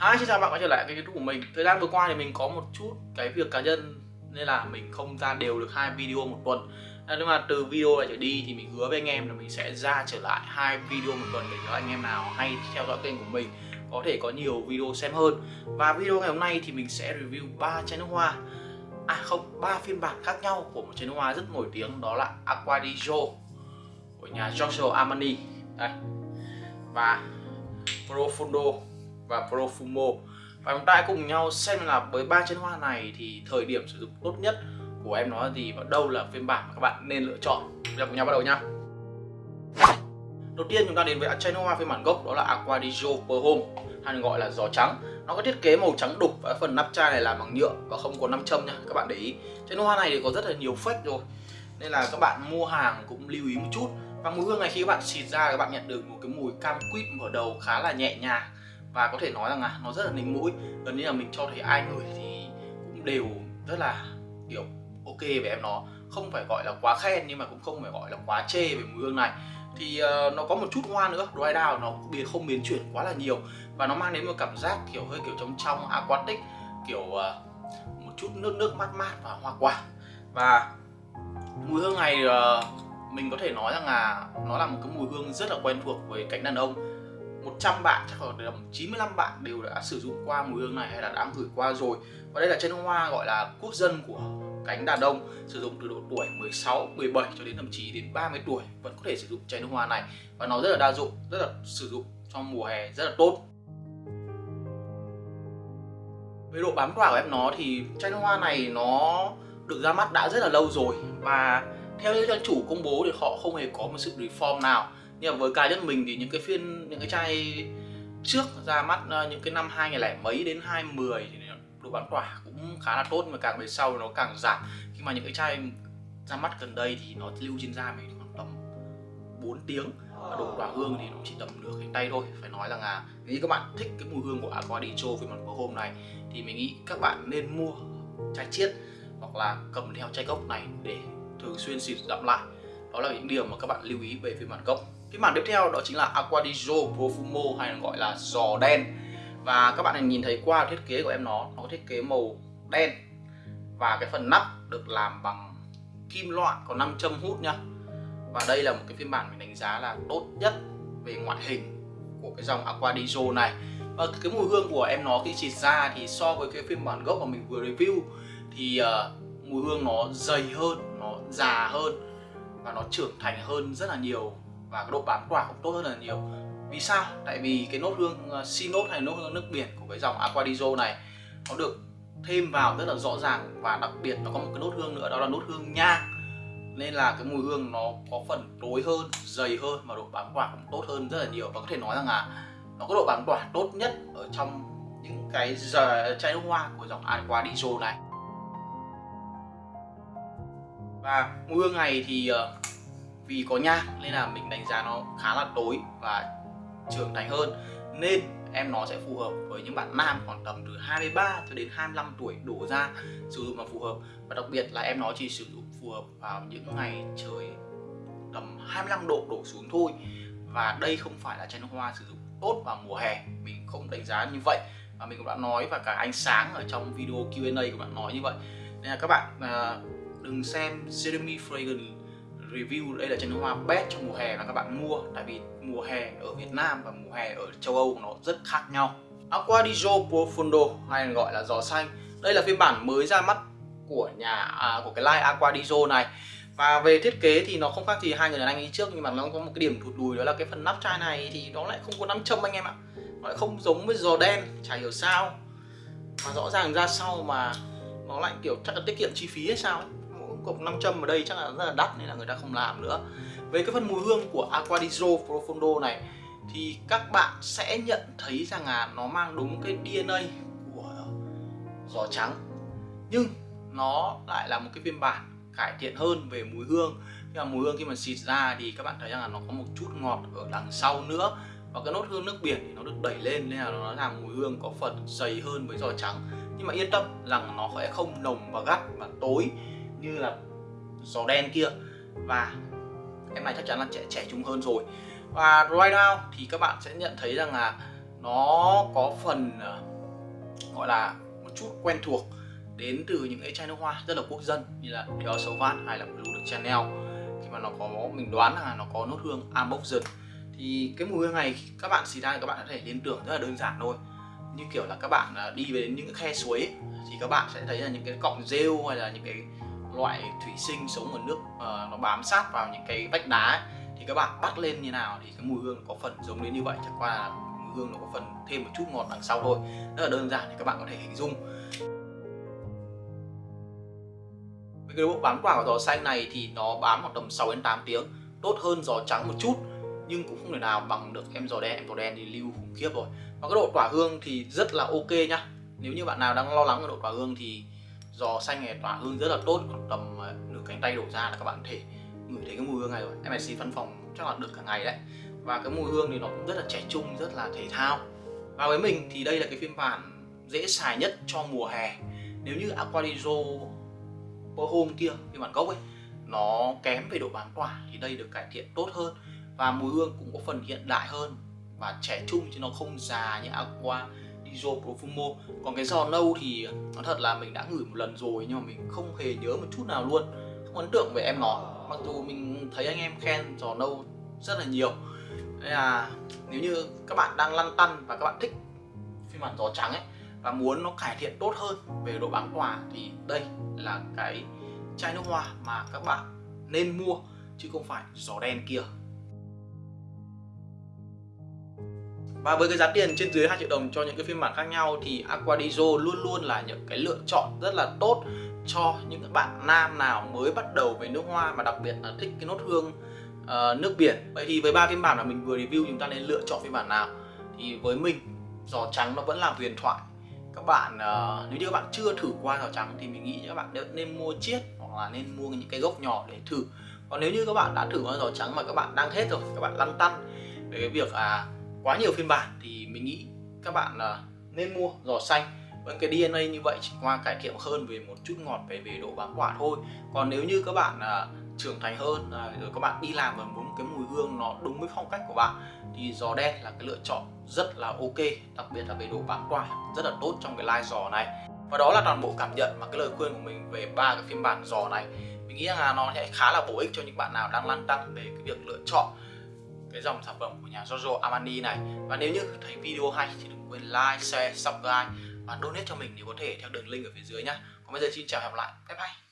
Hi, xin chào bạn quay trở lại cái youtube của mình. Thời gian vừa qua thì mình có một chút cái việc cá nhân Nên là mình không ra đều được hai video một tuần. À, nhưng mà từ video này trở đi thì mình hứa với anh em là mình sẽ ra trở lại hai video một tuần Để cho anh em nào hay theo dõi kênh của mình có thể có nhiều video xem hơn. Và video ngày hôm nay thì mình sẽ review ba chai nước hoa. À không, ba phiên bản khác nhau của một chai nước hoa rất nổi tiếng Đó là Aqua di Gio của nhà Giorgio Armani. Đây. Và Profundo và Profumo. Và chúng ta cùng nhau xem là với ba chân hoa này thì thời điểm sử dụng tốt nhất của em nó là gì và đâu là phiên bản mà các bạn nên lựa chọn. Bây giờ cùng nhau bắt đầu nhá. Đầu tiên chúng ta đến với chai hoa phiên bản gốc, đó là Aqua di Gio Home, hay gọi là giò trắng. Nó có thiết kế màu trắng đục và phần nắp chai này làm bằng nhựa và không có nam châm nha, các bạn để ý. Chai hoa này thì có rất là nhiều fake rồi, nên là các bạn mua hàng cũng lưu ý một chút. Và mùi hương này khi các bạn xịt ra, các bạn nhận được một cái mùi cam quýt mở đầu khá là nhẹ nhàng và có thể nói rằng là nó rất là nịnh mũi. Gần như là mình cho thấy ai người thì cũng đều rất là kiểu ok về em nó. Không phải gọi là quá khen nhưng mà cũng không phải gọi là quá chê về mùi hương này. Thì uh, nó có một chút hoa nữa dry down nó biến không biến chuyển quá là nhiều. Và nó mang đến một cảm giác kiểu hơi kiểu trong trong aquatic kiểu uh, một chút nước nước mát mát và hoa quả. Và mùi hương này uh, mình có thể nói rằng là nó là một cái mùi hương rất là quen thuộc với cánh đàn ông. 100 bạn chắc khoảng tầm 95 bạn đều đã sử dụng qua mùi hương này hay là đã gửi qua rồi. Và đây là chân hoa gọi là quốc dân của cánh đàn ông sử dụng từ độ tuổi 16, 17 cho đến thậm chí đến 30 tuổi vẫn có thể sử dụng chai nước hoa này. Và nó rất là đa dụng, rất là sử dụng trong mùa hè rất là tốt. Về độ bám tỏa của em nó thì chai nước hoa này nó được ra mắt đã rất là lâu rồi. Và theo như trang chủ công bố thì họ không hề có một sự reform nào nhưng mà với cá nhân mình thì những cái phiên, những cái chai trước ra mắt ờ, những cái năm 2000 mấy đến 2010 thì độ bán tỏa cũng khá là tốt, mà càng về sau nó càng giảm. Khi mà những cái chai ra mắt gần đây thì nó lưu trên da mình khoảng tầm 4 tiếng, và độ tỏa hương thì nó chỉ tầm nửa cánh tay thôi. Phải nói rằng là nếu các bạn thích cái mùi hương của Aquadicho di Cho mặt hôm này thì mình nghĩ các bạn nên mua chai chiết hoặc là cầm theo chai gốc này để thường xuyên xịt dặm lại. Đó là những điều mà các bạn lưu ý về phiên bản gốc cái mảng tiếp theo đó chính là Aqua di Gio Profumo hay gọi là giò đen. Và các bạn nhìn thấy qua thiết kế của em nó nó có thiết kế màu đen. Và cái phần nắp được làm bằng kim loại có 5 châm hút nhá. Và đây là một cái phiên bản mình đánh giá là tốt nhất về ngoại hình của cái dòng Aqua di Gio này. Và cái mùi hương của em nó khi xịt ra thì so với cái phiên bản gốc mà mình vừa review thì uh, mùi hương nó dày hơn nó già hơn và nó trưởng thành hơn rất là nhiều và cái độ bám tỏa cũng tốt hơn là nhiều. Vì sao? Tại vì cái nốt hương uh, nốt hay nốt hương nước biển của cái dòng aqua này nó được thêm vào rất là rõ ràng và đặc biệt nó có một cái nốt hương nữa đó là nốt hương nhang. Nên là cái mùi hương nó có phần tối hơn dày hơn và độ bám tỏa cũng tốt hơn rất là nhiều. Và có thể nói rằng là nó có độ bám tỏa tốt nhất ở trong những cái giờ chai nước hoa của dòng aqua này. Và mùi hương này thì ờ, vì có nhang nên là mình đánh giá nó khá là tối và trưởng thành hơn. Nên em nó sẽ phù hợp với những bạn nam khoảng tầm từ 23 cho đến 25 tuổi đổ ra sử dụng là phù hợp. Và đặc biệt là em nó chỉ sử dụng phù hợp vào những ngày trời tầm 25 độ đổ xuống thôi. Và đây không phải là chai nước hoa sử dụng tốt vào mùa hè, mình không đánh giá như vậy. Và mình cũng đã nói và cả ánh sáng ở trong video Q&A của bạn nói như vậy. Nên là các bạn à, đừng xem Jeremy Fragrance review đây là chai nước hoa best trong mùa hè mà các bạn mua. Tại vì mùa hè ở Việt Nam và mùa hè ở châu Âu nó rất khác nhau. Aqua di Gio Profondo hay gọi là giò xanh. Đây là phiên bản mới ra mắt của nhà à, của cái line Aqua di Gio này. Và về thiết kế thì nó không khác gì hai người đàn anh đi trước nhưng mà nó có một cái điểm thụt lùi đó là cái phần nắp chai này thì nó lại không có nắp châm anh em ạ. Nó lại không giống với giò đen chả hiểu sao. Mà rõ ràng ra sau mà nó lại kiểu chắc là tiết kiệm chi phí hay sao ấy cộng 500 ở đây chắc là rất là đắt nên là người ta không làm nữa. Về cái phần mùi hương của Aqua di Gio Profondo này, thì các bạn sẽ nhận thấy rằng là nó mang đúng cái DNA của giò trắng, nhưng nó lại là một cái phiên bản cải thiện hơn về mùi hương. Nhưng mà mùi hương khi mà xịt ra thì các bạn thấy rằng là nó có một chút ngọt ở đằng sau nữa, và cái nốt hương nước biển thì nó được đẩy lên nên là nó làm mùi hương có phần dày hơn với giò trắng. Nhưng mà yên tâm rằng nó sẽ không nồng và gắt và tối như là giò đen kia. Và em này chắc chắn là trẻ trẻ trung hơn rồi. Và right now thì các bạn sẽ nhận thấy rằng là nó có phần ờ, gọi là một chút quen thuộc đến từ những cái chai nước hoa rất là quốc dân như là Dior Sauvage hay là Blue de Chanel. Khi mà nó có mình đoán là nó có nốt hương Amboxian thì cái mùi hương này các bạn xịt ra các bạn có thể liên tưởng rất là đơn giản thôi. Như kiểu là các bạn ờ, đi về đến những cái khe suối ấy, thì các bạn sẽ thấy là những cái cọng rêu hay là những cái loại thủy sinh sống ở nước uh, nó bám sát vào những cái vách đá ấy. thì các bạn bắt lên như nào thì cái mùi hương có phần giống đến như vậy. Chẳng qua là mùi hương nó có phần thêm một chút ngọt đằng sau thôi. Rất là đơn giản thì các bạn có thể hình dung. Với cái độ bám quả của giò xanh này thì nó bám khoảng tầm 6 đến 8 tiếng tốt hơn giò trắng một chút nhưng cũng không thể nào bằng được em giò đen. Em giò đen thì lưu khủng khiếp rồi. Và cái độ tỏa hương thì rất là ok nhá. Nếu như bạn nào đang lo lắng về độ tỏa hương thì giò xanh này tỏa hương rất là tốt còn tầm ờ, nửa cánh tay đổ ra là các bạn có thể ngửi thấy cái mùi hương này rồi. em MSC văn phòng chắc là được cả ngày đấy. Và cái mùi hương thì nó cũng rất là trẻ trung, rất là thể thao. Và với mình thì đây là cái phiên bản dễ xài nhất cho mùa hè. Nếu như Aquadizo Hôm kia, phiên bản gốc ấy, nó kém về độ bám tỏa thì đây được cải thiện tốt hơn. Và mùi hương cũng có phần hiện đại hơn. Và trẻ trung chứ nó không già như Aqua. Dizo Profumo còn cái giò nâu thì nói thật là mình đã ngửi một lần rồi, nhưng mà mình không hề nhớ một chút nào luôn. Không ấn tượng về em nó. Mặc dù mình thấy anh em khen giò nâu rất là nhiều. Nên là nếu như các bạn đang lăn tăn và các bạn thích phiên bản giò trắng ấy, và muốn nó cải thiện tốt hơn về độ bán tỏa, thì đây là cái chai nước hoa mà các bạn nên mua, chứ không phải giò đen kia. Và với cái giá tiền trên dưới 2 triệu đồng cho những cái phiên bản khác nhau thì Aquadizo luôn luôn là những cái lựa chọn rất là tốt cho những bạn nam nào mới bắt đầu về nước hoa mà đặc biệt là thích cái nốt hương uh, nước biển. Vậy thì với ba phiên bản mà mình vừa review chúng ta nên lựa chọn phiên bản nào? Thì với mình giò trắng nó vẫn là huyền thoại. Các bạn uh, nếu như các bạn chưa thử qua giò trắng thì mình nghĩ các bạn nên mua chiết hoặc là nên mua những cái gốc nhỏ để thử. Còn nếu như các bạn đã thử qua giò trắng mà các bạn đang hết rồi các bạn lăn tăn về cái việc à quá nhiều phiên bản thì mình nghĩ các bạn là nên mua giò xanh. Với cái DNA như vậy chỉ qua cải thiện hơn về một chút ngọt về về độ bám quả thôi. Còn nếu như các bạn uh, trưởng thành hơn à, rồi các bạn đi làm và muốn cái mùi hương nó đúng với phong cách của bạn thì giò đen là cái lựa chọn rất là ok đặc biệt là về độ bám quả rất là tốt trong cái lai giò này. Và đó là toàn bộ cảm nhận và cái lời khuyên của mình về ba cái phiên bản giò này. Mình nghĩ rằng là nó sẽ khá là bổ ích cho những bạn nào đang lăn tăn về cái việc lựa chọn cái dòng sản phẩm của nhà Giorgio Armani này. Và nếu như thấy video hay thì đừng quên like, share, subscribe và donate cho mình nếu có thể theo đường link ở phía dưới nhá. Còn bây giờ xin chào và hẹn gặp lại. Bye bye.